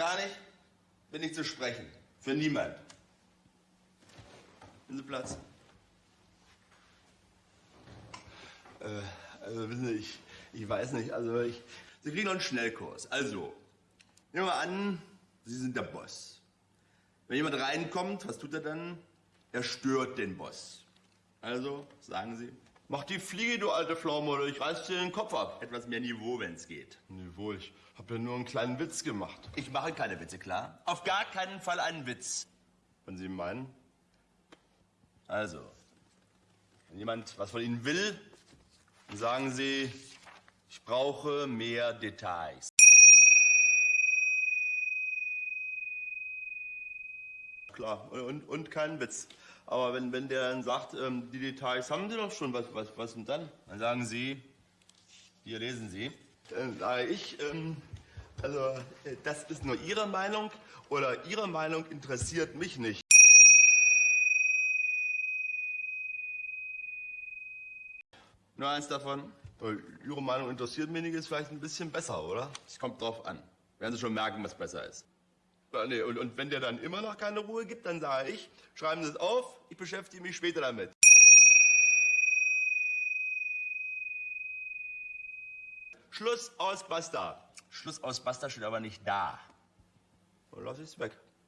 Gar nicht. Bin nicht zu sprechen. Für niemand. Nehmen Sie Platz. Äh, also wissen Sie, ich, ich weiß nicht, also ich, Sie kriegen noch einen Schnellkurs. Also, nehmen wir an, Sie sind der Boss. Wenn jemand reinkommt, was tut er dann? Er stört den Boss. Also, sagen Sie, mach die Fliege, du alte Pflaume, oder ich reiß dir den Kopf ab. Etwas mehr Niveau, wenn es geht. Niveau, ich habe ja nur einen kleinen Witz gemacht. Ich mache keine Witze, klar? Auf gar keinen Fall einen Witz. Wenn Sie meinen. Also, wenn jemand was von Ihnen will, dann sagen Sie, ich brauche mehr Details. Klar, und, und kein Witz. Aber wenn, wenn der dann sagt, ähm, die Details haben Sie doch schon, was, was, was denn dann? Dann sagen Sie, hier lesen Sie. Dann sage ich, ähm, also äh, das ist nur Ihre Meinung oder Ihre Meinung interessiert mich nicht. Nur eins davon. Äh, Ihre Meinung interessiert mich nicht, ist vielleicht ein bisschen besser, oder? Es kommt drauf an. Werden Sie schon merken, was besser ist. Nee, und, und wenn der dann immer noch keine Ruhe gibt, dann sage ich, schreiben Sie es auf, ich beschäftige mich später damit. Schluss aus Basta. Schluss aus Basta steht aber nicht da. Dann lass ich's weg.